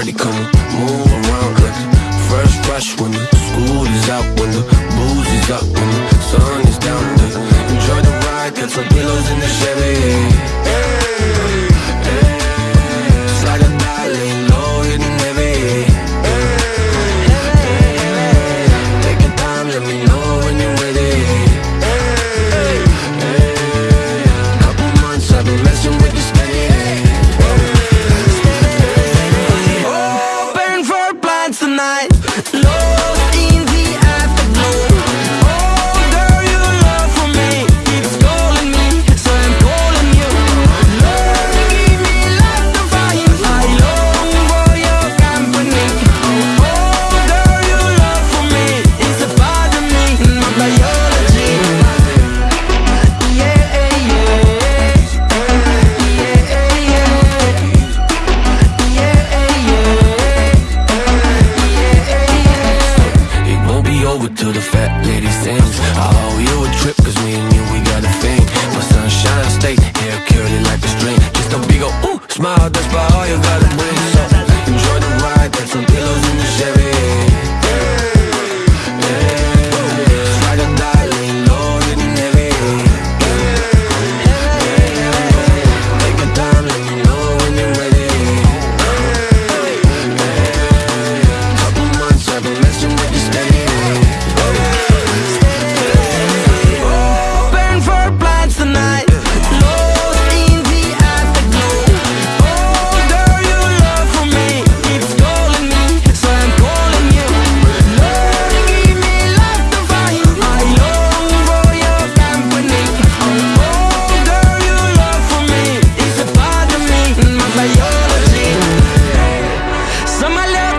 party, come move around like fresh fresh when the school is out, when the booze is up, the fat my love